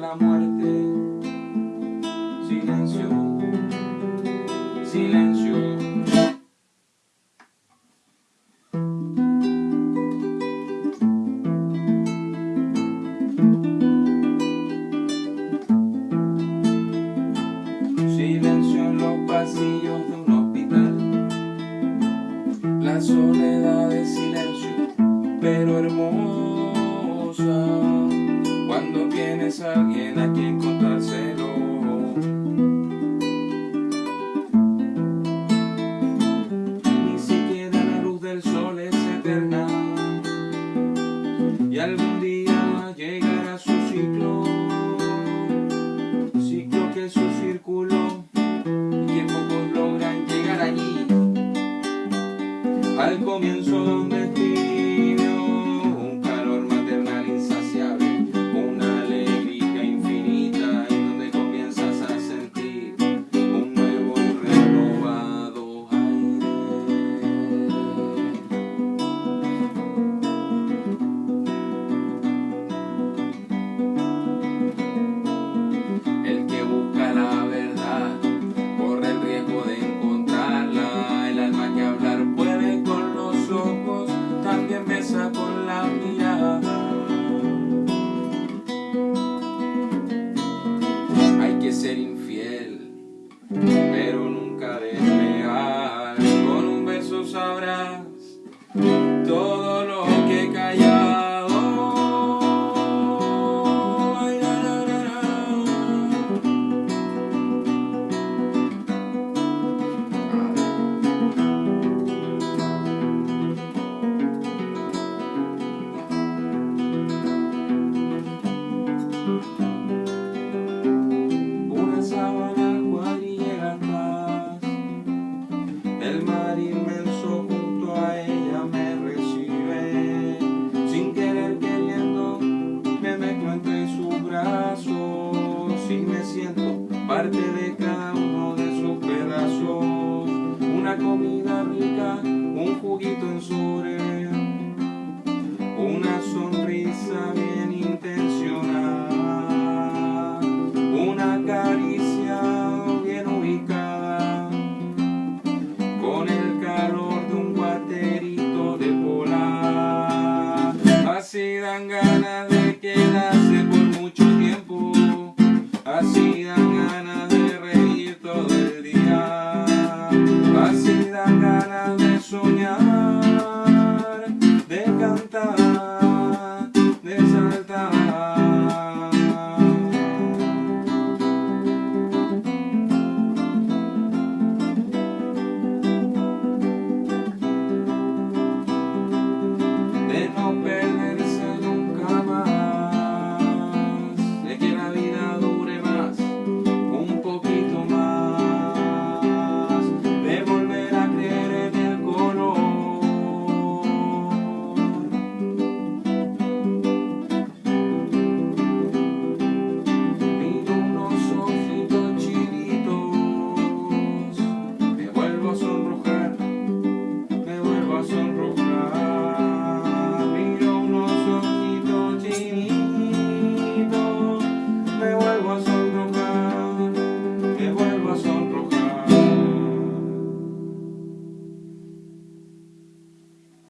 la muerte. ser infiel, pero nunca desleal. Con un beso sabrás todo. El mar inmenso junto a ella me recibe. Sin querer queriendo me meto entre sus brazos y me siento parte de ganas de quedarse por mucho tiempo, así dan ganas de reír todo el día, así dan ganas de soñar.